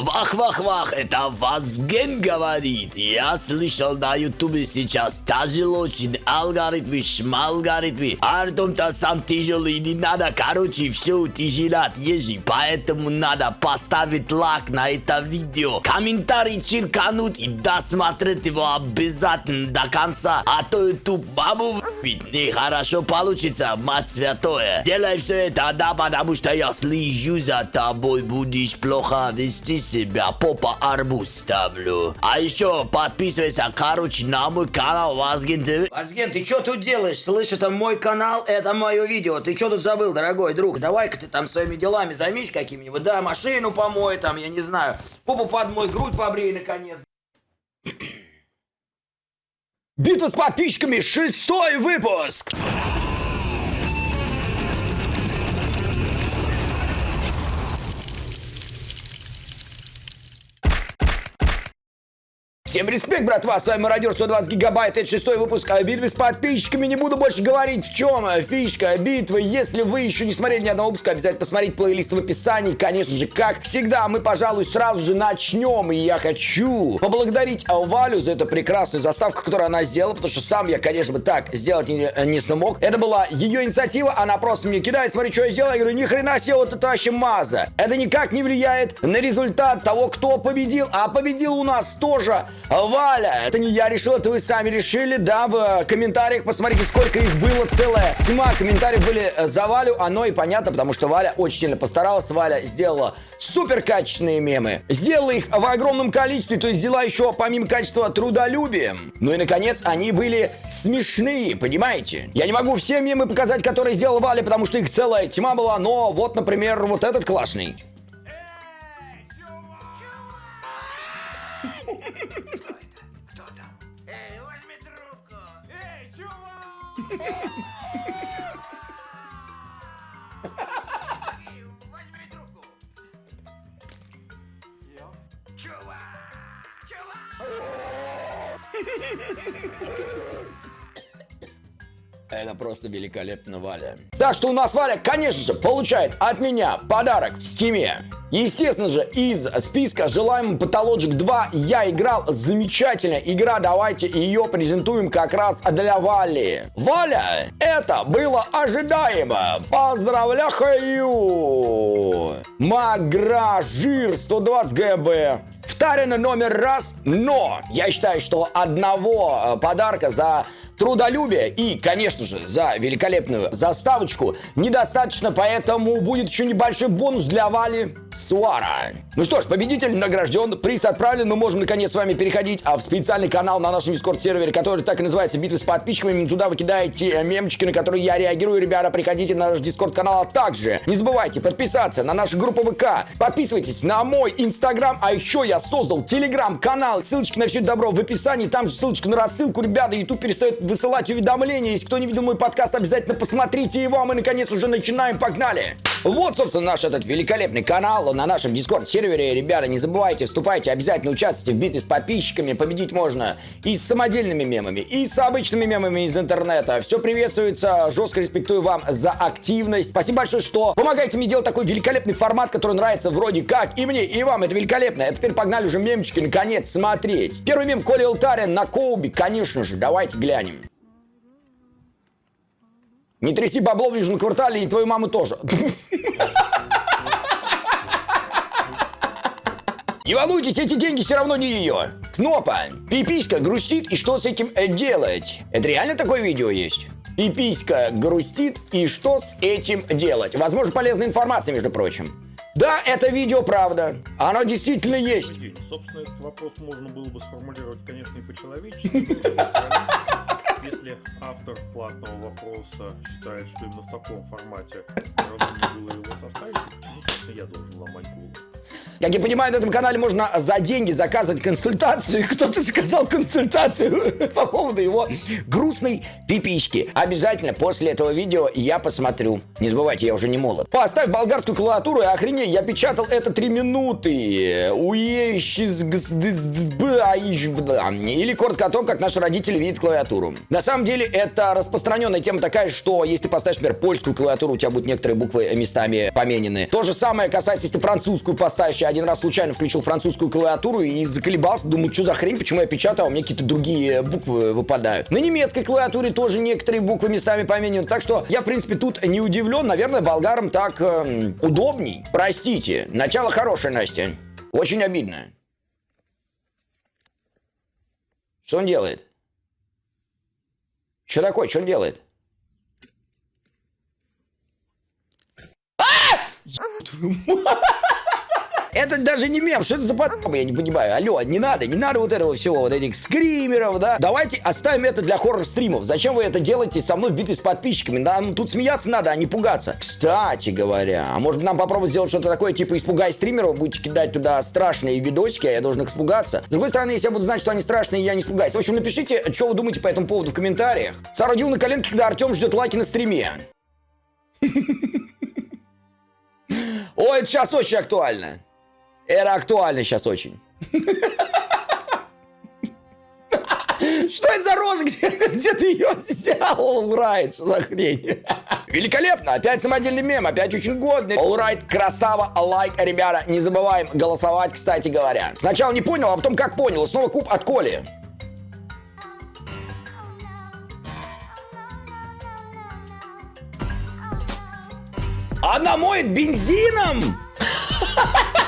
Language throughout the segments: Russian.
Вах-вах-вах, это Вазген говорит. Я слышал на ютубе сейчас тяжело очень алгоритмы, шмалгоритмы. Артем-то сам тяжелый, не надо, короче, все утяжелять ежи. Поэтому надо поставить лайк на это видео, комментарий черкануть и досмотреть его обязательно до конца. А то ютуб маму ведь нехорошо получится, мать святое. Делай все это, да, потому что я слежу за тобой, будешь плохо вести себя, попа арбуз ставлю. А еще подписывайся, короче, на мой канал Вазген ТВ. Вазген, ты что тут делаешь? Слышь, это мой канал, это мое видео. Ты что тут забыл, дорогой друг? Давай-ка ты там своими делами займись какими-нибудь. Да, машину помой, там, я не знаю. Попу под мой грудь побрей, наконец. Битва с подписчиками, шестой выпуск! Всем респект, братва, с вами Мародер 120 гигабайт, это шестой выпуск о битве с подписчиками, не буду больше говорить в чем фишка битвы, если вы еще не смотрели ни одного выпуска, обязательно посмотрите плейлист в описании, конечно же, как всегда, мы, пожалуй, сразу же начнем, и я хочу поблагодарить Валю за эту прекрасную заставку, которую она сделала, потому что сам я, конечно, бы так сделать не, не смог, это была ее инициатива, она просто мне кидает, смотри, что я сделал, я говорю, ни хрена себе, вот это вообще маза, это никак не влияет на результат того, кто победил, а победил у нас тоже Валя, это не я решил, это вы сами решили, да, в комментариях посмотрите, сколько их было, целая тьма комментариев были э, за Валю, оно и понятно, потому что Валя очень сильно постаралась, Валя сделала супер качественные мемы, сделала их в огромном количестве, то есть взяла еще помимо качества трудолюбием. Ну и наконец, они были смешные, понимаете? Я не могу все мемы показать, которые сделала Валя, потому что их целая тьма была, но вот, например, вот этот классный. Возьми трубку! Чувак! Чувак! Это просто великолепно, Валя. Так что у нас Валя, конечно же, получает от меня подарок в стиме. Естественно же, из списка желаемый Pathologic 2 я играл замечательная игра. Давайте ее презентуем как раз для Вали. Валя, это было ожидаемо. Поздравляю! Магражир 120 ГБ. Вторено номер раз, но я считаю, что одного э, подарка за трудолюбие и, конечно же, за великолепную заставочку недостаточно, поэтому будет еще небольшой бонус для Вали Суара. Ну что ж, победитель награжден, приз отправлен, мы можем наконец с вами переходить а в специальный канал на нашем дискорд-сервере, который так и называется «Битвы с подписчиками». Туда вы кидаете мемчики, на которые я реагирую. Ребята, приходите на наш дискорд-канал, а также не забывайте подписаться на нашу группу ВК, подписывайтесь на мой инстаграм, а еще я создал телеграм-канал, ссылочки на все добро в описании, там же ссылочка на рассылку, ребята, YouTube перестает высылать уведомления. Если кто не видел мой подкаст, обязательно посмотрите его, а мы наконец уже начинаем, погнали! Вот, собственно, наш этот великолепный канал на нашем дискорд-сервере. Ребята, не забывайте, вступайте, обязательно участвуйте в битве с подписчиками. Победить можно и с самодельными мемами, и с обычными мемами из интернета. Все приветствуется, жестко респектую вам за активность. Спасибо большое, что помогаете мне делать такой великолепный формат, который нравится вроде как и мне, и вам. Это великолепно. А теперь погнали уже мемчики, наконец, смотреть. Первый мем Коли Алтарин на Коуби, конечно же. Давайте глянем. Не тряси бабло в Южном квартале и твою маму тоже. Не волнуйтесь, эти деньги все равно не ее. Кнопа. Пиписька грустит, и что с этим э, делать? Это реально такое видео есть? Пиписька грустит, и что с этим делать? Возможно, полезная информация, между прочим. Да, это видео правда. Оно действительно есть. Собственно, этот вопрос можно было бы сформулировать, конечно, и по-человечески. Если автор платного вопроса считает, что именно в таком формате разумнее было его составить, то почему, собственно, я должен ломать голову? Как я понимаю, на этом канале можно за деньги заказывать консультацию. Кто-то заказал консультацию по поводу его грустной пипички. Обязательно после этого видео я посмотрю. Не забывайте, я уже не молод. Поставь болгарскую клавиатуру и охренеть, я печатал это 3 минуты. Или коротко о том, как наши родители видят клавиатуру. На самом деле, это распространенная тема такая, что если ты поставишь, например, польскую клавиатуру, у тебя будут некоторые буквы местами поменены. То же самое касается, если ты французскую поставишь. Я один раз случайно включил французскую клавиатуру и заколебался. Думаю, что за хрень, почему я печатаю, а у меня какие-то другие буквы выпадают. На немецкой клавиатуре тоже некоторые буквы местами поменены. Так что я, в принципе, тут не удивлен. Наверное, болгарам так эм, удобней. Простите. Начало хорошее, Настя. Очень обидно. Что он делает? Что такое? Что он делает? Это даже не мем, что это за подъем, я не понимаю. Алло, не надо, не надо вот этого всего, вот этих скримеров, да. Давайте оставим это для хоррор-стримов. Зачем вы это делаете со мной в битве с подписчиками? Нам тут смеяться надо, а не пугаться. Кстати говоря, а может быть нам попробовать сделать что-то такое, типа испугай стримеров, будете кидать туда страшные видосики, а я должен их испугаться. С другой стороны, если я буду знать, что они страшные, я не испугаюсь. В общем, напишите, что вы думаете по этому поводу в комментариях. Соорудил на коленке, когда Артем ждет лайки на стриме. Ой, это сейчас очень актуально. Это актуально сейчас очень. Что это за? Где, где ты ее взял? Олрайт, что за хрень? Великолепно, опять самодельный мем, опять очень годный. Олрайт, красава, лайк, ребята, не забываем голосовать, кстати говоря. Сначала не понял, а потом как понял. Снова куб от Коли. Она моет бензином!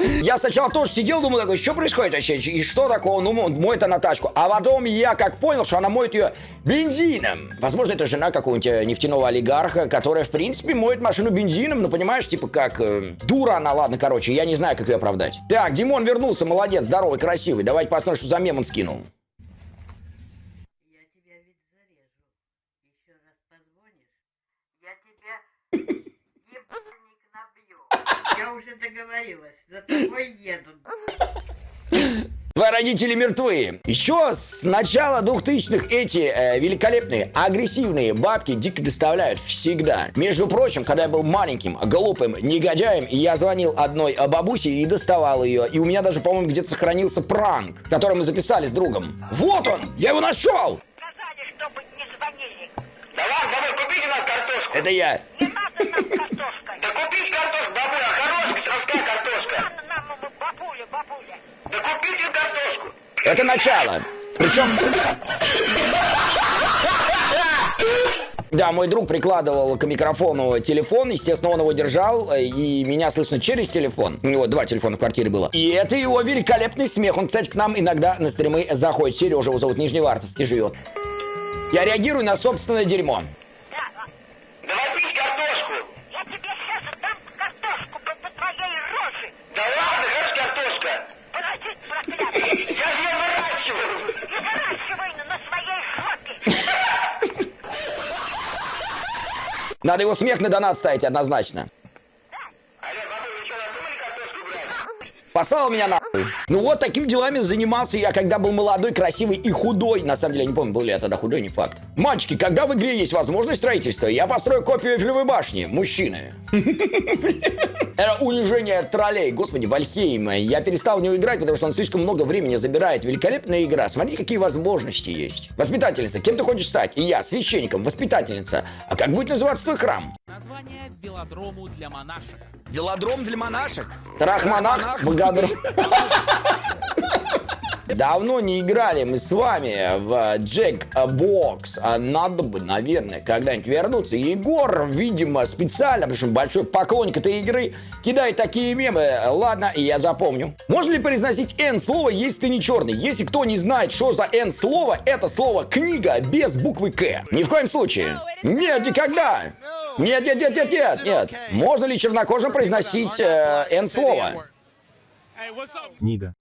Я сначала тоже сидел, думал, такой, что происходит вообще? И что такого? Ну, моет она тачку. А потом я как понял, что она моет ее бензином. Возможно, это жена какого-нибудь э, нефтяного олигарха, которая, в принципе, моет машину бензином. Ну, понимаешь, типа как... Э, дура она, ладно, короче, я не знаю, как ее оправдать. Так, Димон вернулся, молодец, здоровый, красивый. Давайте посмотрим, что за мем он скинул. Я тебя ведь зарежу. Еще раз позвонишь, я уже договорилась, за тобой еду. Твои родители мертвы. Еще с начала 2000-х эти э, великолепные, агрессивные бабки дико доставляют всегда. Между прочим, когда я был маленьким, глупым негодяем, я звонил одной э, бабусе и доставал ее. И у меня даже, по-моему, где-то сохранился пранк, который мы записали с другом. Вот он! Я его нашел! Сказали, чтобы не звонили. Да ладно, купите нам картошку. Это я. Не надо нам картошка. Да купите картошку, бабуль, а хорошая сельская картошка. Нам бабуля, бабуля. Да купите картошку. Это начало. Причем... Да, мой друг прикладывал к микрофону телефон, естественно, он его держал, и меня слышно через телефон. У него два телефона в квартире было. И это его великолепный смех. Он, кстати, к нам иногда на стримы заходит. Сережа его зовут Нижневартовский живет. Я реагирую на собственное дерьмо. Да, а, Давай пить картошку. я тебе сейчас дам картошку по, по твоей роже. Да ладно, хорошая картошка. Подожди, проклятый. Я же ее выращиваю. Не выращивай на, на своей жопе. Надо его смех на донат ставить однозначно. Послал меня нахуй. Ну вот такими делами занимался я, когда был молодой, красивый и худой. На самом деле, я не помню, был ли я тогда худой, не факт. Мальчики, когда в игре есть возможность строительства, я построю копию Эйфелевой башни. Мужчины. Это унижение троллей. Господи, Вальхейм. Я перестал в него играть, потому что он слишком много времени забирает. Великолепная игра. Смотрите, какие возможности есть. Воспитательница, кем ты хочешь стать? И я, священником, воспитательница. А как будет называться твой храм? Название велодрому для монашек. Велодром для монашек? Трахмонах? Богодром. Давно не играли мы с вами в Джек Бокс. А Надо бы, наверное, когда-нибудь вернуться. Егор, видимо, специально, потому что большой поклонник этой игры, кидает такие мемы. Ладно, я запомню. Можно ли произносить N слово, если ты не черный? Если кто не знает, что за N слово, это слово книга без буквы К. Ни в коем случае. Нет, никогда. Нет, нет, нет, нет, нет, нет. Можно ли чернокожим произносить э, N слово? Книга.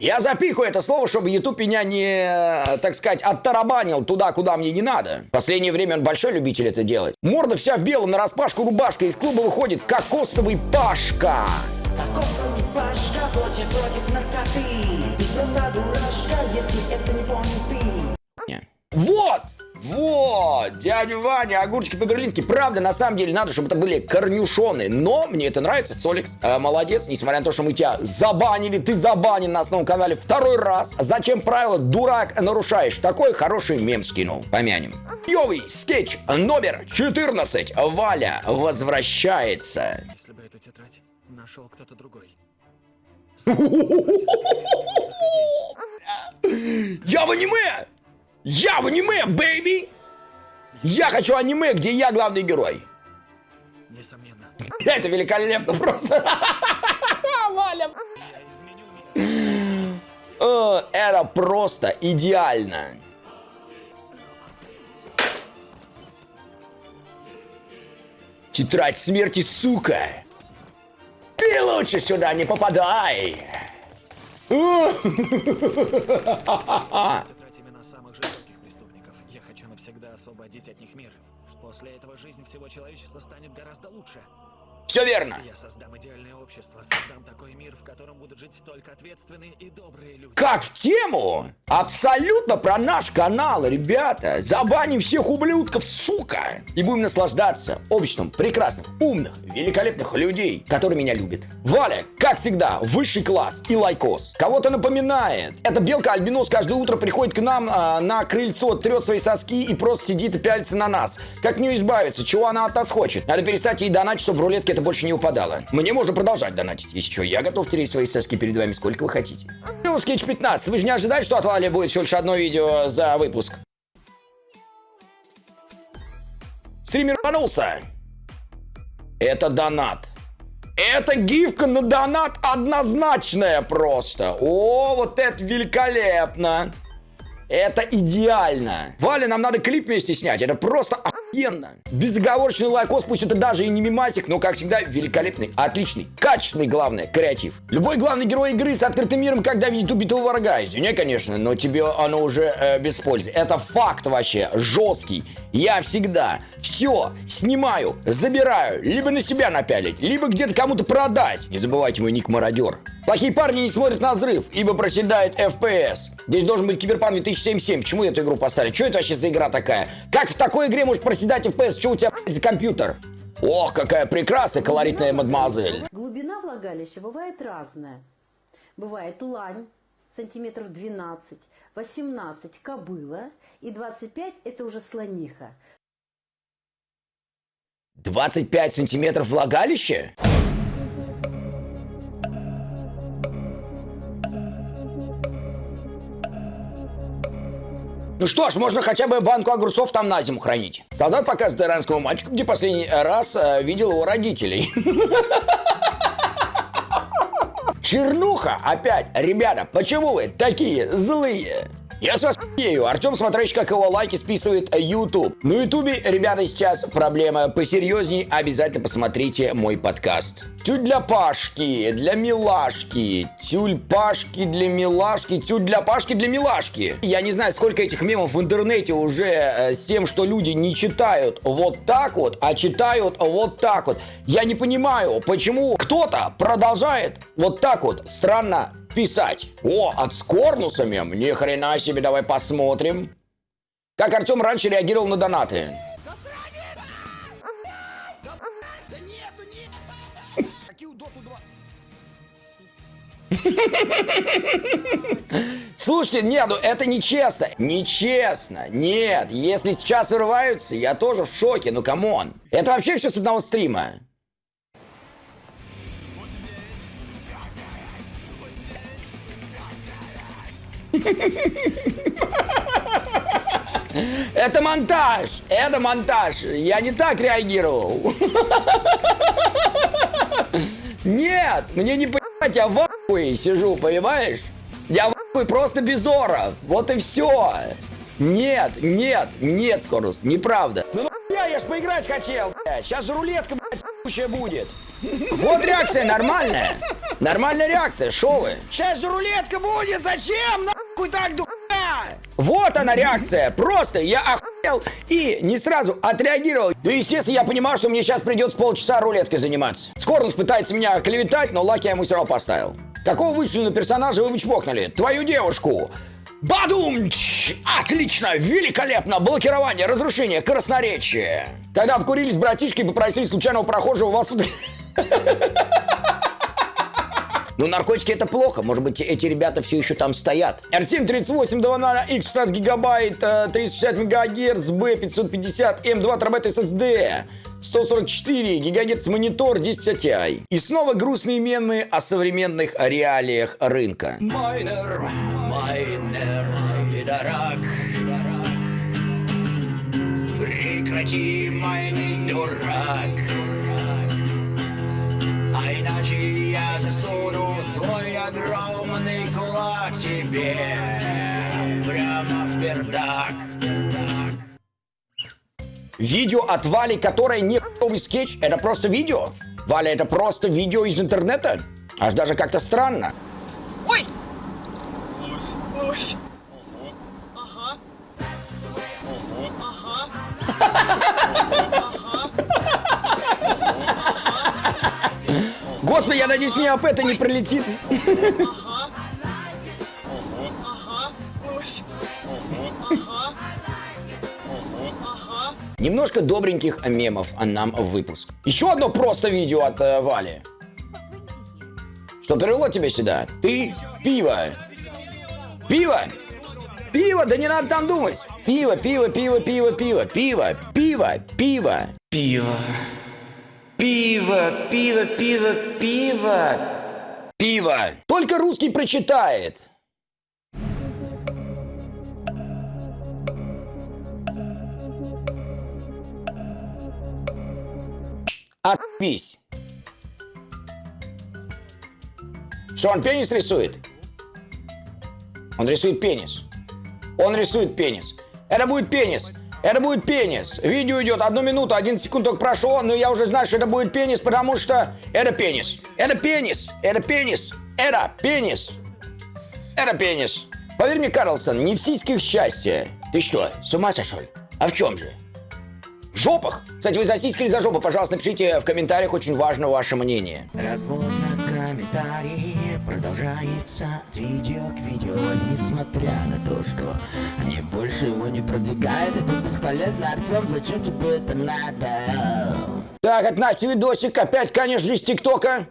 Я запикаю это слово, чтобы YouTube меня не, э, так сказать, оттарабанил туда, куда мне не надо. В последнее время он большой любитель это делать. Морда вся в белом, на распашку рубашка. Из клуба выходит кокосовый Пашка. Кокосовый пашка против, против наркоты Ты просто дурашка, если это не понял ты. Вот! Вот! Дядя Ваня, огурчики по-берлински. Правда, на самом деле, надо, чтобы это были корнюшоны. Но мне это нравится, Соликс. э, молодец, несмотря на то, что мы тебя забанили. Ты забанен на основном канале второй раз. Зачем правила, дурак, нарушаешь? Такой хороший мем скинул. Помянем. Йовый скетч номер 14. Валя возвращается. Если бы эта нашел кто-то другой. Я в аниме! Я в аниме, бэйби! Я хочу аниме, где я главный герой. Несомненно. Это великолепно просто. Валя. Э, Это просто идеально. Тетрадь смерти, сука! Ты лучше сюда не попадай! освободить от них мир. После этого жизнь всего человечества станет гораздо лучше. Все верно. Я создам идеальное общество, создам такой мир, в котором будут жить только ответственные и добрые люди. Как в тему? Абсолютно про наш канал, ребята. Забаним всех ублюдков, сука. И будем наслаждаться обществом прекрасных, умных, великолепных людей, которые меня любят. Валя, как всегда, высший класс и лайкос. Кого-то напоминает. Эта белка-альбинос каждое утро приходит к нам а, на крыльцо, трет свои соски и просто сидит и пялится на нас. Как нее избавиться? Чего она от нас хочет? Надо перестать ей донатить, чтобы в рулетке это больше не упадало. Мне можно продолжать донатить. Если что, я готов тереть свои соски перед вами сколько вы хотите. Ну, Sketch 15, вы же не ожидали, что от Вали будет всего лишь одно видео за выпуск? Стример рванулся. Это донат. Это гифка на донат однозначная просто. О, вот это великолепно. Это идеально. Валя, нам надо клип вместе снять. Это просто охуенно. Безоговорочный лайкос, пусть это даже и не мимасик, но, как всегда, великолепный, отличный, качественный, главное, креатив. Любой главный герой игры с открытым миром, когда видит убитого врага. Извини, конечно, но тебе оно уже э, без пользы. Это факт вообще, жесткий. Я всегда все снимаю, забираю, либо на себя напялить, либо где-то кому-то продать. Не забывайте мой ник Мародер. Плохие парни не смотрят на взрыв, ибо проседает FPS. Здесь должен быть Киберпан 2077. Почему эту игру поставили? Что это вообще за игра такая? Как в такой игре может проседать FPS? Что у тебя за компьютер? Ох, какая прекрасная колоритная мадемуазель. Глубина влагалища бывает разная. Бывает лань, сантиметров 12, 18 кобыла и 25 это уже слониха. 25 сантиметров влагалища? Ну что ж, можно хотя бы банку огурцов там на зиму хранить. Солдат показывает иранскому мальчику, где последний раз э, видел его родителей. Чернуха опять. Ребята, почему вы такие злые? Я с вас ею. Артем, смотрящий, как его лайки списывает YouTube. На Ютубе, ребята, сейчас проблема посерьезней. Обязательно посмотрите мой подкаст. Тюль для Пашки, для Милашки. Тюль Пашки для Милашки. Тюль для Пашки для Милашки. Я не знаю, сколько этих мемов в интернете уже э, с тем, что люди не читают вот так вот, а читают вот так вот. Я не понимаю, почему кто-то продолжает вот так вот странно писать. О, от с корнусами? Ни хрена себе, давай посмотрим. Как Артем раньше реагировал на донаты. Слушайте, нет, ну это нечестно. Нечестно. Нет, если сейчас вырываются, я тоже в шоке. Ну, come on. Это вообще все с одного стрима. Это монтаж! Это монтаж! Я не так реагировал. Нет, мне не понимать, я в ахуе сижу, понимаешь? Я в ахуе просто без ора. Вот и все. Нет, нет, нет, Скорус, неправда. Ну я ж поиграть хотел, блядь. Сейчас же рулетка, блядь, будет. Вот реакция нормальная. Нормальная реакция, шо вы? Сейчас же рулетка будет, зачем нахуй так духа? Вот она реакция, просто я охуел и не сразу отреагировал. Ну, естественно, я понимаю, что мне сейчас придется полчаса рулеткой заниматься. Скорнус пытается меня клеветать, но лайк я ему все равно поставил. Какого вычлененного персонажа вы чпокнули? Твою девушку. Бадумч! Отлично! Великолепно! Блокирование, разрушение, красноречие. Когда обкурились братишки и попросили случайного прохожего вас... Ну, наркотики это плохо. Может быть, эти ребята все еще там стоят. R7 38 X 16 гигабайт, э, 360 мегагерц, B550, M2 терабайт SSD. 144 гигагерц монитор 1050 Ti. И снова грустные мемы о современных реалиях рынка. Майнер, майнер, пидорак. Прекрати майнить, дурак. А иначе я засуну свой огромный кулак тебе прямо в пердак. Видео от Вали, которое не новый скетч, это просто видео. Валя, это просто видео из интернета. Аж даже как-то странно. Ой! Лось, лось. Ага. Ага. Господи, я надеюсь, мне об это не прилетит. Ага. Немножко добреньких мемов а нам в выпуск. Еще одно просто видео от э, Вали. Что привело тебя сюда? Ты пиво. Пиво? Пиво, да не надо там думать. Пиво, пиво, пиво, пиво, пиво, пиво, пиво, пиво. Пиво. Пиво, пиво, пиво, пиво. Пиво. Только русский прочитает. Отпись. Что, он пенис рисует? Он рисует пенис. Он рисует пенис. Это будет пенис. Это будет пенис. Видео идет одну минуту, один секунд только прошло, но я уже знаю, что это будет пенис, потому что это пенис. Это пенис. Это пенис. Это пенис. Это пенис. Поверь мне, Карлсон, не в сиськах счастье. Ты что, с ума сошел? А в чем же? В жопах? Кстати, вы за сиськи или за жопу, пожалуйста, напишите в комментариях, очень важно ваше мнение. Развод на комментарии продолжается от видео к видео, несмотря на то, что они больше его не продвигают. Это бесполезно, Артем, зачем тебе это надо? Так, от Насти видосик, опять, конечно же, из ТикТока. Я же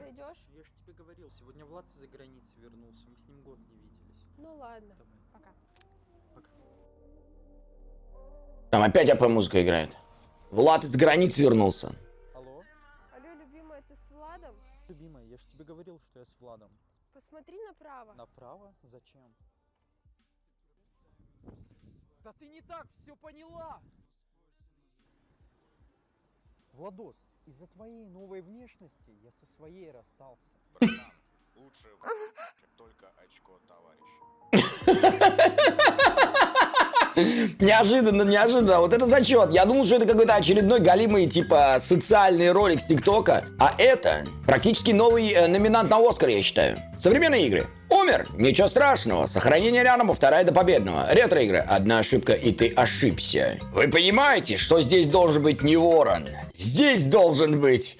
тебе говорил, сегодня Влад из-за границы вернулся. Мы с ним год не виделись. Ну ладно, пока. Там опять АП музыка играет. Влад из границы вернулся. Алло, любимая, ты с Владом? Любимая, я же тебе говорил, что я с Владом. Посмотри направо. Направо? Зачем? Да ты не так все поняла! Владос, из-за твоей новой внешности я со своей расстался. Лучше только очко товарища. Неожиданно, неожиданно. Вот это зачет. Я думал, что это какой-то очередной галимый, типа, социальный ролик с ТикТока. А это практически новый э, номинант на Оскар, я считаю. Современные игры. Умер. Ничего страшного. Сохранение рядом, вторая до победного. Ретро-игры. Одна ошибка, и ты ошибся. Вы понимаете, что здесь должен быть не ворон? Здесь должен быть...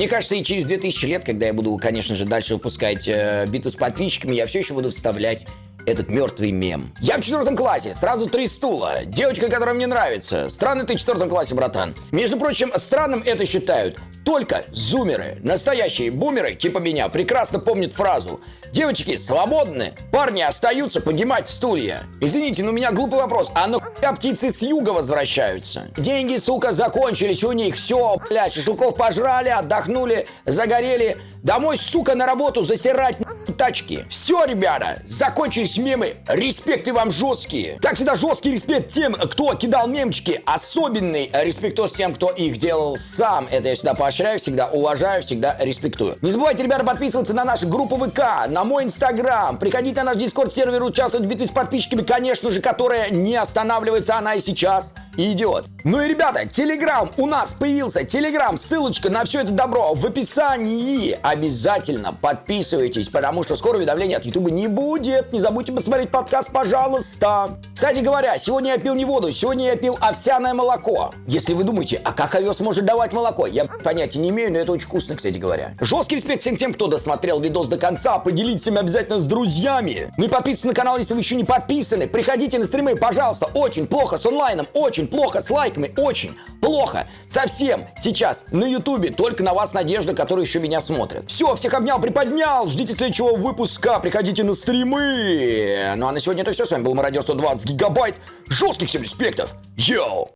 Мне кажется, и через 2000 лет, когда я буду, конечно же, дальше выпускать э, битву с подписчиками, я все еще буду вставлять этот мертвый мем. Я в четвертом классе, сразу три стула. Девочка, которая мне нравится. Странный ты в четвертом классе, братан. Между прочим, странным это считают только зумеры. Настоящие бумеры, типа меня, прекрасно помнят фразу «Девочки свободны, парни остаются поднимать стулья». Извините, но у меня глупый вопрос, а нахуя птицы с юга возвращаются? Деньги, сука, закончились у них, все, блядь, шашлыков пожрали, отдохнули, загорели. Домой, сука, на работу засирать тачки. Все, ребята, закончились мемы. Респекты вам жесткие. Как всегда, жесткий респект тем, кто кидал мемчики. Особенный респектос тем, кто их делал сам. Это я всегда поощряю, всегда уважаю, всегда респектую. Не забывайте, ребята, подписываться на нашу группу ВК, на мой инстаграм. Приходите на наш дискорд сервер, участвовать в битве с подписчиками, конечно же, которая не останавливается, она и сейчас идет. Ну и, ребята, телеграм у нас появился. Телеграм, ссылочка на все это добро в описании. Обязательно подписывайтесь, потому что скоро уведомления от Ютуба не будет. Не забудьте посмотреть подкаст, пожалуйста. Кстати говоря, сегодня я пил не воду, сегодня я пил овсяное молоко. Если вы думаете, а как овес может давать молоко? Я понятия не имею, но это очень вкусно, кстати говоря. Жесткий респект всем тем, кто досмотрел видос до конца. Поделитесь им обязательно с друзьями. Ну и подписывайтесь на канал, если вы еще не подписаны. Приходите на стримы, пожалуйста. Очень плохо с онлайном, очень плохо с лайками, очень плохо. Совсем сейчас на ютубе только на вас надежда, которые еще меня смотрят. Все, всех обнял, приподнял. Ждите следующего выпуска. Приходите на стримы. Ну а на сегодня это все. С вами был Мародер 120 гигабайт. Жестких всем респектов. Йоу!